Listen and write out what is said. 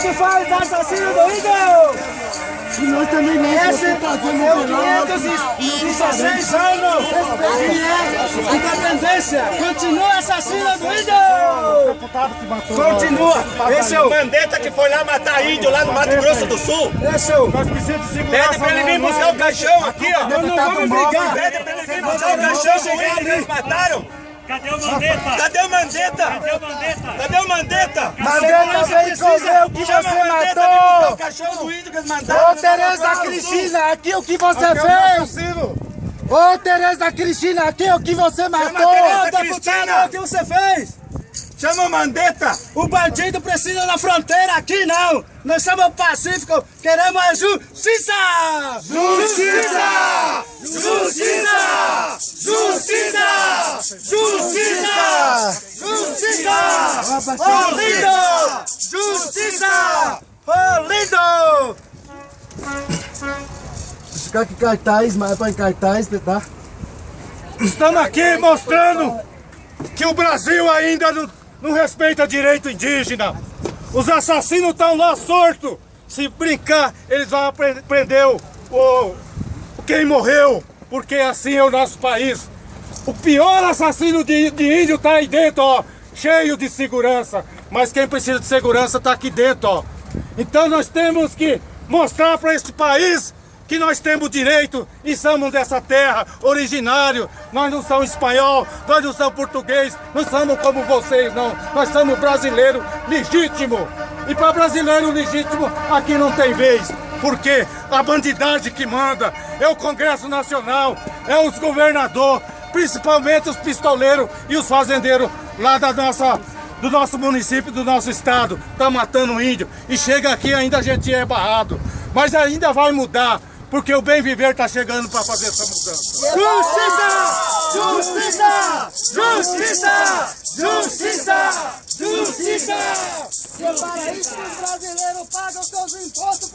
Que faz o assassino do índio? E nós também não Esse é o 516 anos de independência. Continua assassino do deputado matou Continua. Esse é o... Mandetta que foi lá matar índio lá no Mato Grosso do Sul. Esse é o... Nós precisamos de segurança. Pede pra ele vir buscar o caixão aqui, ó. Nós não vamos brigar. Pede pra ele vir buscar o caixão do índio que eles mataram. Cadê o Mandetta? Cadê o Mandetta? Cadê o Mandetta? Cadê o Mandetta? Mandetta veio comer o que você matou. o caixão do índio que eles mataram. Ô Tereza Cristina, aqui o que você fez? Ô Tereza Cristina, aqui o que você matou? Ô deputado, Cristina. o que você fez? Chama o Mandetta. O bandido precisa na fronteira, aqui não! Nós somos pacíficos, queremos a justiça! Justiça! Justiça! Justiça! Justiça! Justiça! Ô lindo! Justiça! Ô lindo! Ficar aqui cartaz, mas é pra em cartaz, tá? Estamos aqui mostrando que o Brasil ainda não, não respeita direito indígena. Os assassinos estão lá sortos. Se brincar, eles vão prender o, o- quem morreu, porque assim é o nosso país. O pior assassino de, de índio está aí dentro, ó, cheio de segurança. Mas quem precisa de segurança está aqui dentro, ó. Então nós temos que mostrar para este país que nós temos direito e somos dessa terra, originário. Nós não somos espanhol, nós não somos português, não somos como vocês, não. Nós somos brasileiro legítimo. E para brasileiro legítimo, aqui não tem vez. Porque a bandidagem que manda é o Congresso Nacional, é os governadores, principalmente os pistoleiros e os fazendeiros lá da nossa do nosso município, do nosso estado, tá matando índio e chega aqui ainda a gente é barrado. Mas ainda vai mudar, porque o bem viver tá chegando para fazer essa mudança. Justiça! Justiça! Justiça! Justiça! Justiça! É para isso que os brasileiros pagam seus impostos